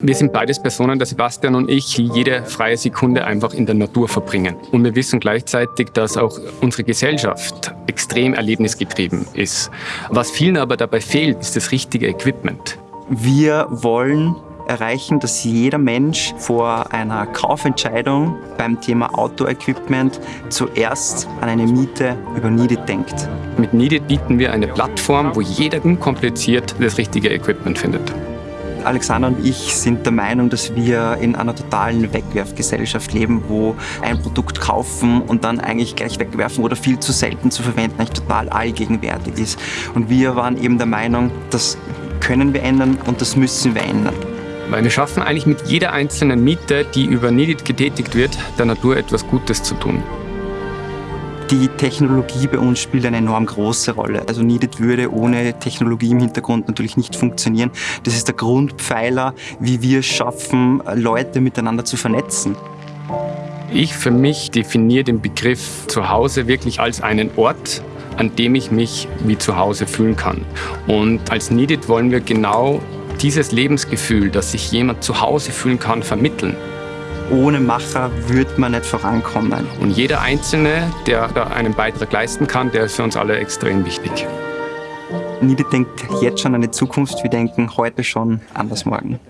Wir sind beides Personen, der Sebastian und ich, die jede freie Sekunde einfach in der Natur verbringen. Und wir wissen gleichzeitig, dass auch unsere Gesellschaft extrem erlebnisgetrieben ist. Was vielen aber dabei fehlt, ist das richtige Equipment. Wir wollen erreichen, dass jeder Mensch vor einer Kaufentscheidung beim Thema Outdoor-Equipment zuerst an eine Miete über Needed denkt. Mit Needed bieten wir eine Plattform, wo jeder unkompliziert das richtige Equipment findet. Alexander und ich sind der Meinung, dass wir in einer totalen Wegwerfgesellschaft leben, wo ein Produkt kaufen und dann eigentlich gleich wegwerfen oder viel zu selten zu verwenden eigentlich total allgegenwärtig ist. Und wir waren eben der Meinung, das können wir ändern und das müssen wir ändern. Weil wir schaffen eigentlich mit jeder einzelnen Miete, die über Needed getätigt wird, der Natur etwas Gutes zu tun. Die Technologie bei uns spielt eine enorm große Rolle. Also Needed würde ohne Technologie im Hintergrund natürlich nicht funktionieren. Das ist der Grundpfeiler, wie wir es schaffen, Leute miteinander zu vernetzen. Ich für mich definiere den Begriff Zuhause wirklich als einen Ort, an dem ich mich wie zu Hause fühlen kann. Und als Needed wollen wir genau dieses Lebensgefühl, dass sich jemand zu Hause fühlen kann, vermitteln. Ohne Macher wird man nicht vorankommen. Und jeder Einzelne, der da einen Beitrag leisten kann, der ist für uns alle extrem wichtig. Niede denkt jetzt schon an die Zukunft, wir denken heute schon an das Morgen.